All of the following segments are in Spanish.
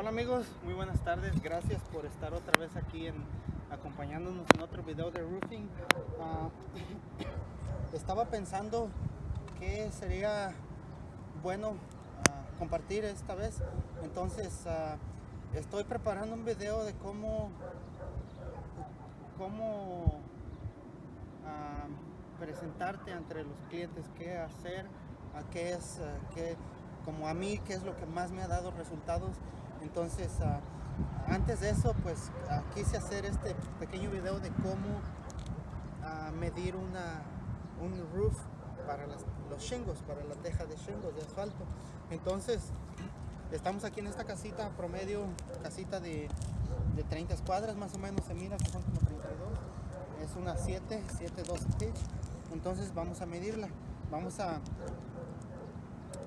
Hola amigos, muy buenas tardes. Gracias por estar otra vez aquí en, acompañándonos en otro video de roofing. Ah, estaba pensando que sería bueno ah, compartir esta vez. Entonces ah, estoy preparando un video de cómo cómo presentarte entre los clientes, qué hacer, a qué es, qué- como a mí, qué es lo que más me ha dado resultados. Entonces, ah, antes de eso, pues ah, quise hacer este pequeño video de cómo ah, medir una, un roof para las- los shingles, para la teja de shingles, de asfalto. Entonces, estamos aquí en esta casita promedio, casita de, de 30 cuadras más o menos, se mira que son como 32. Es una 7, 7, 2 pitch. Entonces vamos a medirla. Vamos a,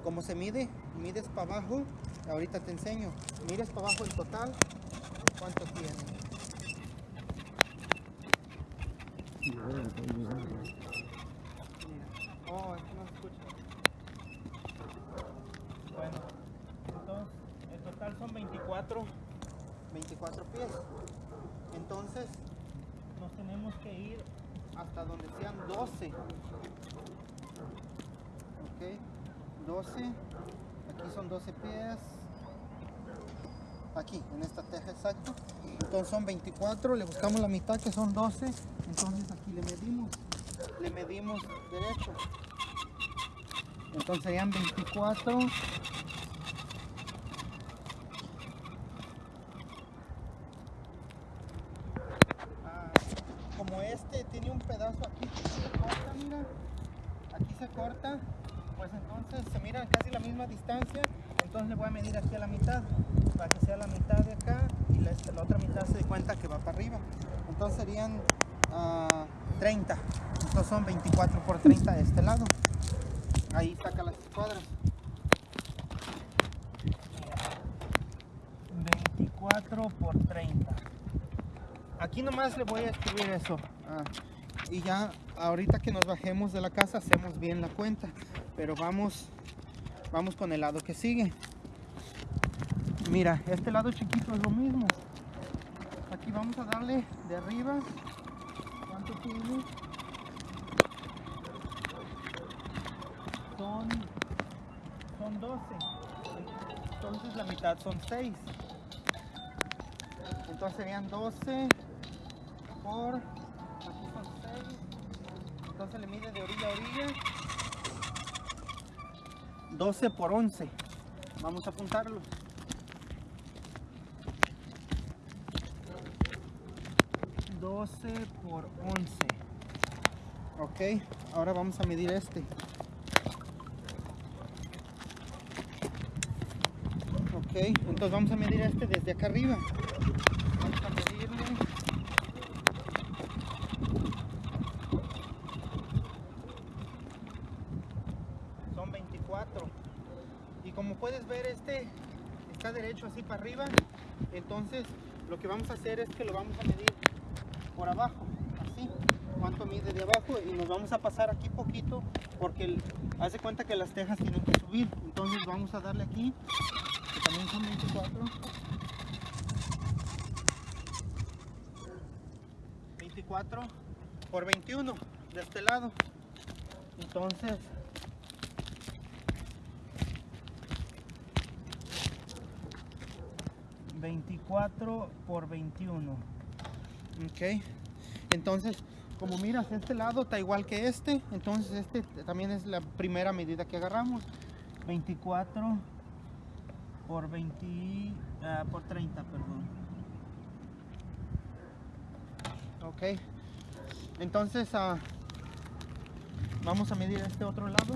¿cómo se mide? Mides para abajo, ahorita te enseño. Mides para abajo el total, ¿cuánto tiene? Oh, es que no se escucha. Bueno, entonces el total son 24, 24 pies. Entonces nos tenemos que ir hasta donde sean 12. Ok, 12. Aquí son 12 pies. Aquí, en esta teja exacto. Entonces son 24, le buscamos la mitad que son 12. Entonces aquí le medimos. Le medimos derecho. Entonces serían 24. Ah, como este tiene un pedazo aquí que se corta, mira, aquí se corta, pues entonces se mira casi la misma distancia, entonces le voy a medir aquí a la mitad, para que sea la mitad de acá y la, otra mitad se dé cuenta que va para arriba. Entonces serían ah, 30, entonces son 24 por 30 de este lado. Ahí saca las cuadras. 24 por 30. Aquí nomás le voy a escribir eso. ah, y ya ahorita que nos bajemos de la casa hacemos bien la cuenta. Pero vamos, vamos con el lado que sigue. Mira, este lado chiquito es lo mismo. Aquí vamos a darle de arriba. ¿Cuánto tiene? Son, son 12. Entonces la mitad son 6. Entonces serían 12 por, aquí son 6, entonces le mide de orilla a orilla, 12 por 11, vamos a apuntarlo. Por 11. Ok, ahora vamos a medir este. Ok, entonces vamos a medir este desde acá arriba. y como puedes ver este está derecho así para arriba. Entonces lo que vamos a hacer es que lo vamos a medir por abajo así. Cuánto mide de abajo y nos vamos a pasar aquí poquito porque hace cuenta que las tejas tienen que subir. Entonces vamos a darle aquí que también son 24 24 por 21 de este lado. Entonces ...24 por 21... Ok... Entonces, como miras, este lado está igual que este... ...entonces este también es la primera medida que agarramos... ...24 por 20... ah, por 30, perdón... Ok. Entonces ah, vamos a medir este otro lado.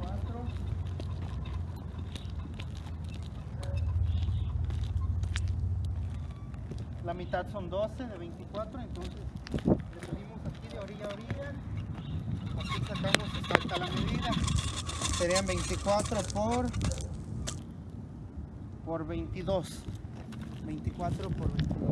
Cuatro. La mitad son 12 de 24, entonces le medimos aquí de orilla a orilla. Aquí sacamos exacta la medida. Serían 24 por, por 22. 24 por 21.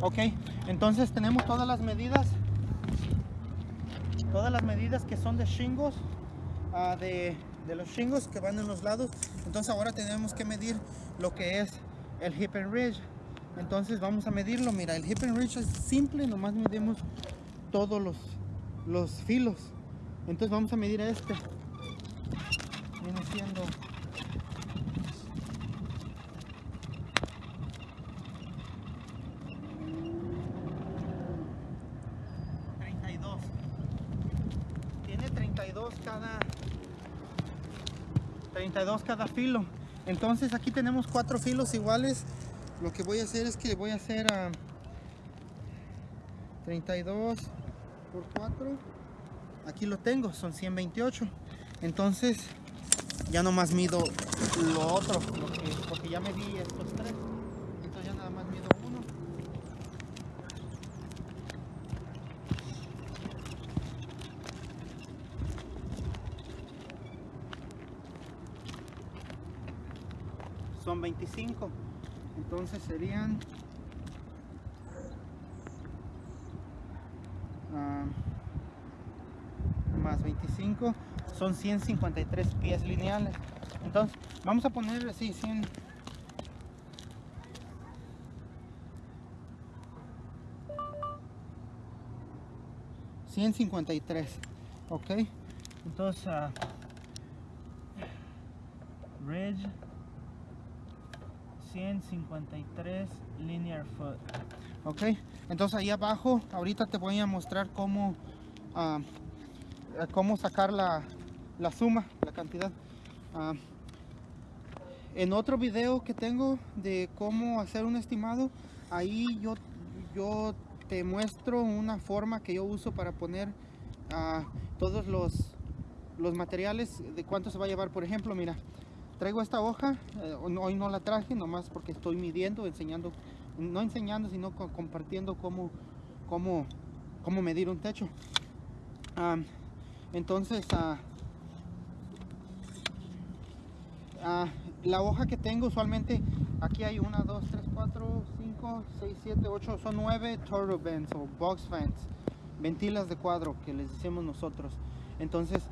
Ok, entonces tenemos todas las medidas, todas las medidas que son de shingles, ah, de, de los shingles que van en los lados. Entonces ahora tenemos que medir lo que es el hip and ridge. Entonces vamos a medirlo. Mira, el hip and ridge es simple, nomás medimos todos los, los filos. Entonces vamos a medir este. Viene siendo ...32... Tiene 32 cada... 32 cada filo. Entonces aquí tenemos cuatro filos iguales. Lo que voy a hacer es que voy a hacer a 32 por 4. Aquí lo tengo, son 128. Entonces ya nomás mido lo otro, porque ya medí estos tres. Entonces ya nada más mido uno. Son 25. Entonces serían ah, más 25 son 153 pies lineales. Entonces, vamos a poner así 100 153, ok. Entonces, ah, Ridge 153 linear foot. Ok, entonces ahí abajo, ahorita te voy a mostrar cómo, ah, cómo sacar la, la suma, la cantidad. Ah, en otro video que tengo de cómo hacer un estimado, ahí yo, yo te muestro una forma que yo uso para poner ah, todos los, los materiales de cuánto se va a llevar. Por ejemplo, mira, traigo esta hoja, eh, hoy no la traje, nomás porque estoy midiendo, enseñando, no enseñando, sino co- compartiendo cómo, cómo, cómo medir un techo. Entonces, ah, la hoja que tengo usualmente, aquí hay una, dos, tres, cuatro, cinco, seis, siete, ocho, son nueve turbo vents o box fans, ventilas de cuadro que les decimos nosotros. Entonces,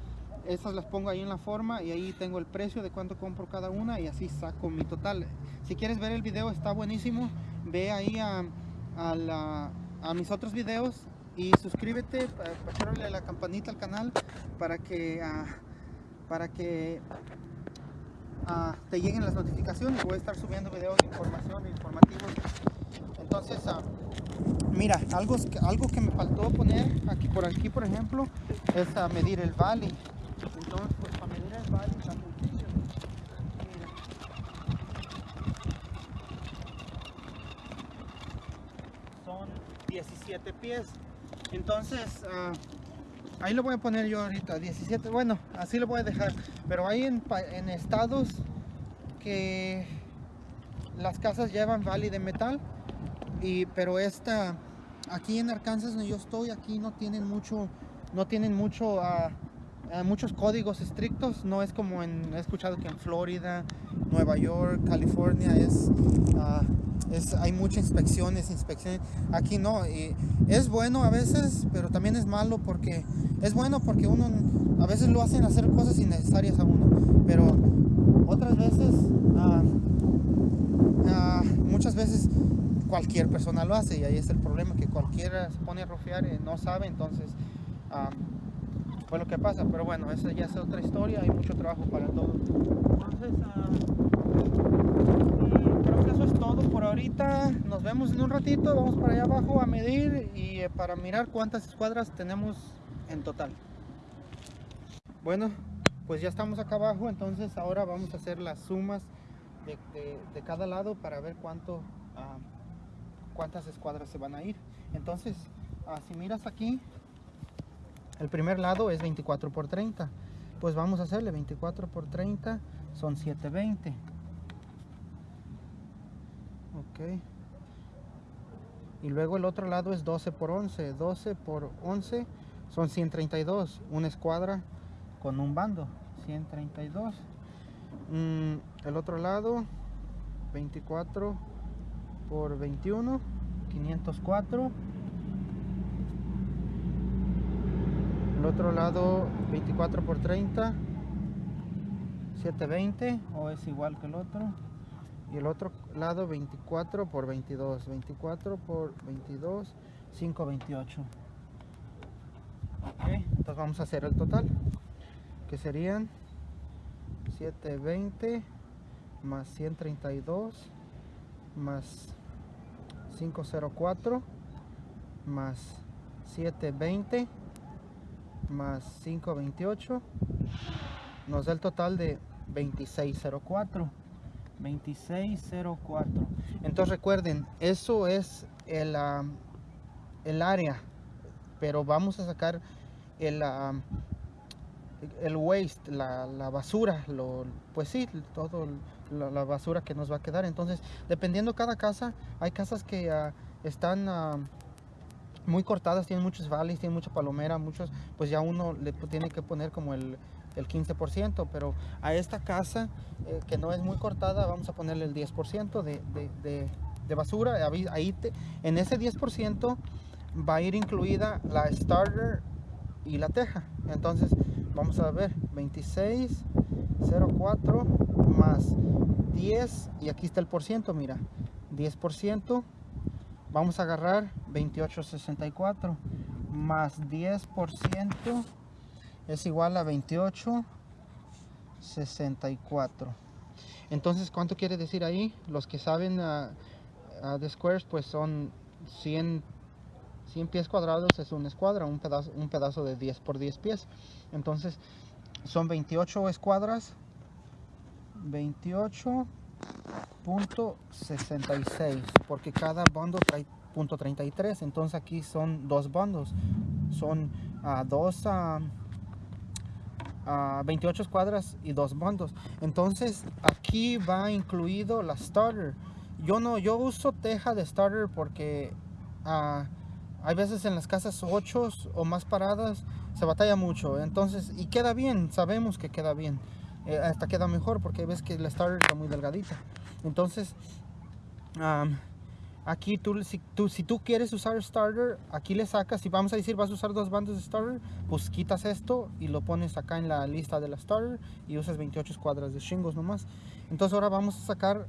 esas las pongo ahí en la forma y ahí tengo el precio de cuánto compro cada una y así saco mi total. Si quieres ver el video está buenísimo, ve ahí a, a la- a mis otros videos y suscríbete, pachárale la campanita al canal para que, ah, para que ah, te lleguen las notificaciones. Voy a estar subiendo videos de información, informativos. Entonces, ah, mira, algo, algo que me faltó poner aquí por aquí, por ejemplo, es a medir el valley. Entonces, pues para medir. Son 17 pies. Entonces, ah, ahí lo voy a poner yo ahorita, 17, bueno, así lo voy a dejar. Pero hay en, en estados que las casas llevan valley de metal, y, pero esta, aquí en Arkansas donde yo estoy, aquí no tienen mucho, no tienen mucho, ah, muchos códigos estrictos, no es como en, he escuchado que en Florida, Nueva York, California es, ah, es hay muchas inspecciones, inspecciones, aquí no, y es bueno a veces, pero también es malo porque, es bueno porque uno, a veces lo hacen hacer cosas innecesarias a uno, pero otras veces, ah, ah, muchas veces cualquier persona lo hace y ahí es el problema que cualquiera se pone a rofear y no sabe entonces ah, fue lo que pasa pero bueno esa ya es otra historia hay mucho trabajo para todos entonces y creo que eso es todo por ahorita. Nos vemos en un ratito vamos para allá abajo a medir y eh, para mirar cuántas escuadras tenemos en total. Bueno pues ya estamos acá abajo entonces ahora vamos a hacer las sumas de, de- cada lado para ver cuánto ah, cuántas escuadras se van a ir. Entonces ah, si miras aquí el primer lado es 24 por 30 pues vamos a hacerle 24 por 30 son 720 ok. Y luego el otro lado es 12 por 11 12 por 11 son 132 una escuadra con un bando 132 mm, el otro lado 24 por 21 504 el otro lado 24 por 30 720 o es igual que el otro. Y el otro lado 24 por 22 24 por 22 528 ok entonces vamos a hacer el total que serían 720 más 132 más 504 más 720 más 528 nos da el total de 2604 2604 entonces recuerden eso es el, el área pero vamos a sacar el, el waste, la, basura, lo, pues sí, todo la, basura que nos va a quedar. Entonces, dependiendo cada casa, hay casas que ah, están muy cortadas, tienen muchos valles, tienen mucha palomera, muchos, pues ya uno le tiene que poner como el, el 15%, pero a esta casa eh, que no es muy cortada, vamos a ponerle el 10% de, de, de, basura. Ahí en ese 10% va a ir incluida la starter y la teja. Entonces, vamos a ver 2604 más 10 y aquí está el por ciento mira 10 por ciento vamos a agarrar 2864 más 10 por ciento es igual a 2864 entonces cuánto quiere decir ahí los que saben uh, de squares pues son 100 100 pies cuadrados es una escuadra, un pedazo, un pedazo de 10 por 10 pies. Entonces, son 28 escuadras, 28.66, porque cada bando trae punto .33, entonces aquí son dos bandos, son uh, dos a 28 escuadras y dos bandos. Entonces, aquí va incluido la starter. Yo no, yo uso teja de starter porque uh, hay veces en las casas 8 o más paradas se batalla mucho. Entonces, y queda bien, sabemos que queda bien. Eh, hasta queda mejor porque ves que la starter está muy delgadita. Entonces, aquí tú si, tú, quieres usar starter, aquí le sacas, si vamos a decir vas a usar dos bandos de starter, pues quitas esto y lo pones acá en la lista de la starter y usas 28 escuadras de shingles nomás. Entonces ahora vamos a sacar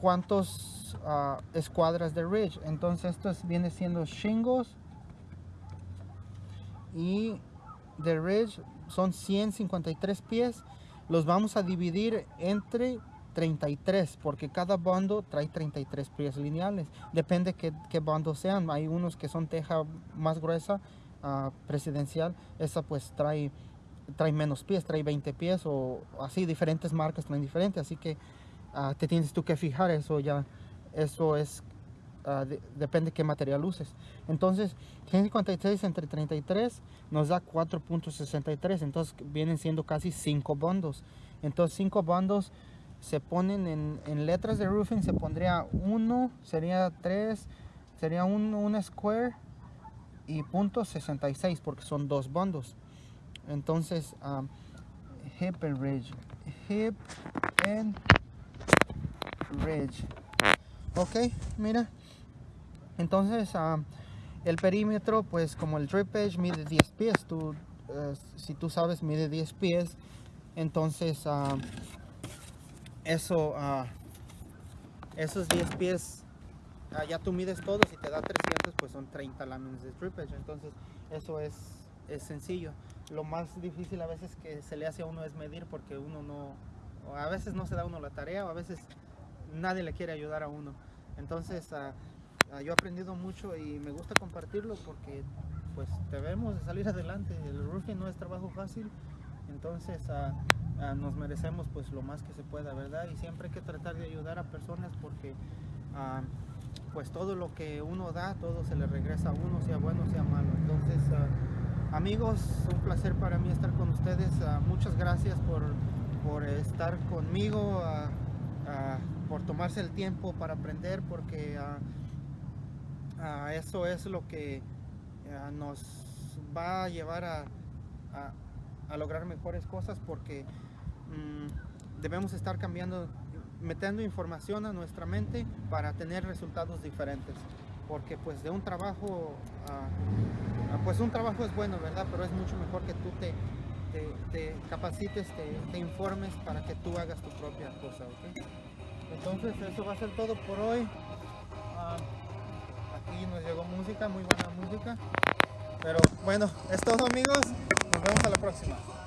cuántos uh, escuadras de ridge entonces esto viene siendo shingles y de ridge son 153 pies los vamos a dividir entre 33 porque cada bando trae 33 pies lineales. Depende qué, qué bandos sean. Hay unos que son teja más gruesa uh, presidencial. Esa pues trae trae menos pies trae 20 pies o así diferentes marcas traen diferentes así que Ah, te tienes tú que fijar eso ya eso es uh, de, depende qué material uses. Entonces 156 entre 33 nos da 4.63 entonces vienen siendo casi 5 bondos entonces 5 bondos se ponen en, en, letras de roofing se pondría 1 sería 3 sería un, una square y punto 66 porque son dos bondos entonces um, hip and ridge hip and Ridge. Ok, mira. Entonces, ah, el perímetro, pues como el drip edge mide 10 pies, tú, eh, si tú sabes, mide 10 pies, entonces ah, eso, uh, esos 10 pies, ya tú mides todo, si te da 300, pues son 30 láminas de edge, entonces eso es, es sencillo. Lo más difícil a veces que se le hace a uno es medir porque uno no, a veces no se da uno la tarea o a veces nadie le quiere ayudar a uno. Entonces, uh, uh, yo he aprendido mucho y me gusta compartirlo porque pues debemos de salir adelante. El roofing no es trabajo fácil, entonces nos merecemos pues lo más que se pueda, ¿verdad? Y siempre hay que tratar de ayudar a personas porque pues todo lo que uno da, todo se le regresa a uno, sea bueno, sea malo. Entonces, amigos, un placer para mí estar con ustedes. muchas gracias por, por estar conmigo por tomarse el tiempo para aprender, porque eso es lo que ah, nos va a llevar a lograr mejores cosas porque mm, debemos estar cambiando, metiendo información a nuestra mente para tener resultados diferentes. Porque pues de un trabajo, a- a- pues un trabajo es bueno, ¿verdad? Pero es mucho mejor que tú te, te, te capacites, te, informes para que tú hagas tu propia cosa. Entonces eso va a ser todo por hoy. Ah, aquí nos llegó música, muy buena música. Pero bueno, es todo amigos. Nos vemos a la próxima.